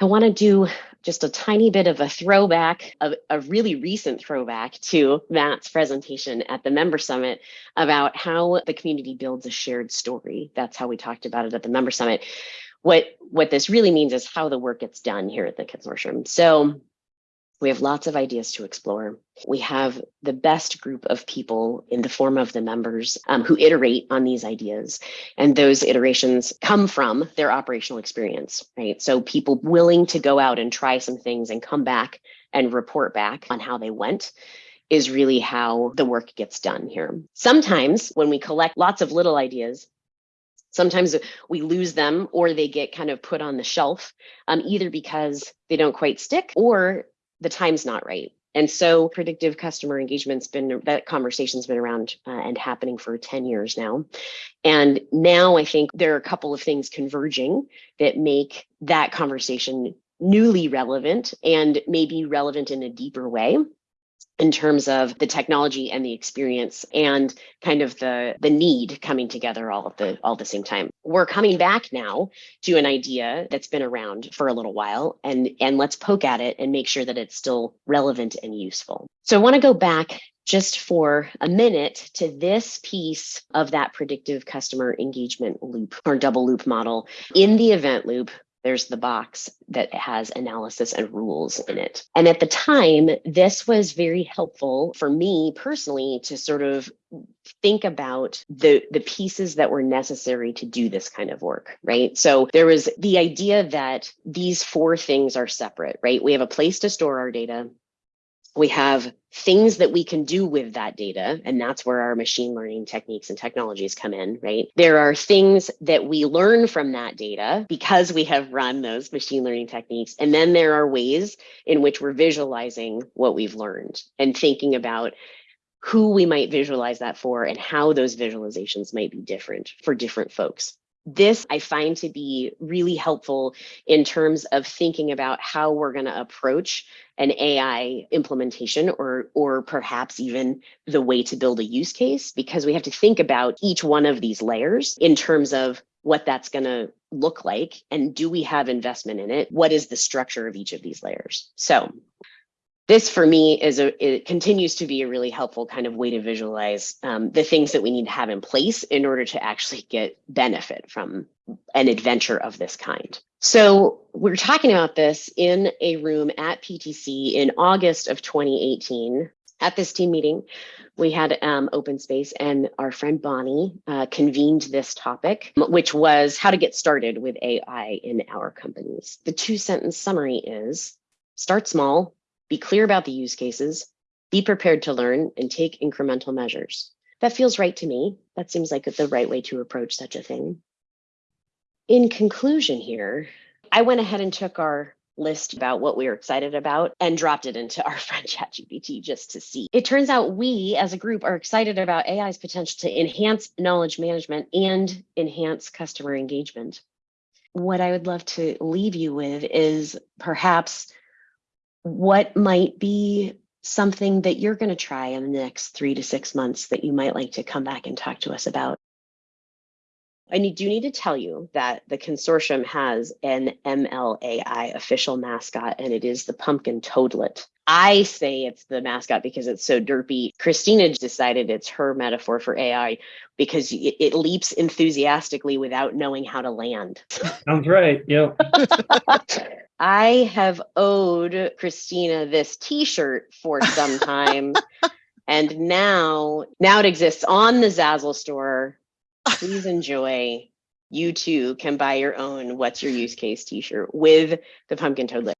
I want to do just a tiny bit of a throwback, a, a, really recent throwback to Matt's presentation at the Member Summit about how the community builds a shared story. That's how we talked about it at the Member Summit. What, what this really means is how the work gets done here at the consortium. So we have lots of ideas to explore. We have the best group of people in the form of the members um, who iterate on these ideas. And those iterations come from their operational experience, right? So people willing to go out and try some things and come back and report back on how they went is really how the work gets done here. Sometimes when we collect lots of little ideas, sometimes we lose them or they get kind of put on the shelf, um, either because they don't quite stick or the time's not right. And so predictive customer engagement's been that conversation's been around uh, and happening for 10 years now. And now I think there are a couple of things converging that make that conversation newly relevant and maybe relevant in a deeper way in terms of the technology and the experience and kind of the the need coming together all at the all at the same time. We're coming back now to an idea that's been around for a little while and and let's poke at it and make sure that it's still relevant and useful. So i want to go back just for a minute to this piece of that predictive customer engagement loop or double loop model in the event loop there's the box that has analysis and rules in it. And at the time, this was very helpful for me personally to sort of think about the the pieces that were necessary to do this kind of work right? So there was the idea that these four things are separate right? We have a place to store our data we have things that we can do with that data, and that's where our machine learning techniques and technologies come in, right? There are things that we learn from that data because we have run those machine learning techniques. And then there are ways in which we're visualizing what we've learned and thinking about who we might visualize that for and how those visualizations might be different for different folks this I find to be really helpful in terms of thinking about how we're going to approach an AI implementation or or perhaps even the way to build a use case because we have to think about each one of these layers in terms of what that's going to look like and do we have investment in it? What is the structure of each of these layers? So this for me is a it continues to be a really helpful kind of way to visualize um, the things that we need to have in place in order to actually get benefit from an adventure of this kind. So we're talking about this in a room at PTC in August of 2018. At this team meeting, we had um, open space and our friend Bonnie uh, convened this topic, which was how to get started with AI in our companies. The two sentence summary is start small, be clear about the use cases, be prepared to learn, and take incremental measures. That feels right to me. That seems like the right way to approach such a thing. In conclusion here, I went ahead and took our list about what we were excited about and dropped it into our friend ChatGPT just to see. It turns out we as a group are excited about AI's potential to enhance knowledge management and enhance customer engagement. What I would love to leave you with is perhaps what might be something that you're going to try in the next three to six months that you might like to come back and talk to us about? I need, do need to tell you that the consortium has an MLAI official mascot, and it is the pumpkin toadlet. I say it's the mascot because it's so derpy. Christina decided it's her metaphor for AI because it, it leaps enthusiastically without knowing how to land. Sounds right. Yep. I have owed Christina this T-shirt for some time, and now now it exists on the Zazzle store. Please enjoy. You too can buy your own "What's Your Use Case" T-shirt with the pumpkin toadlet.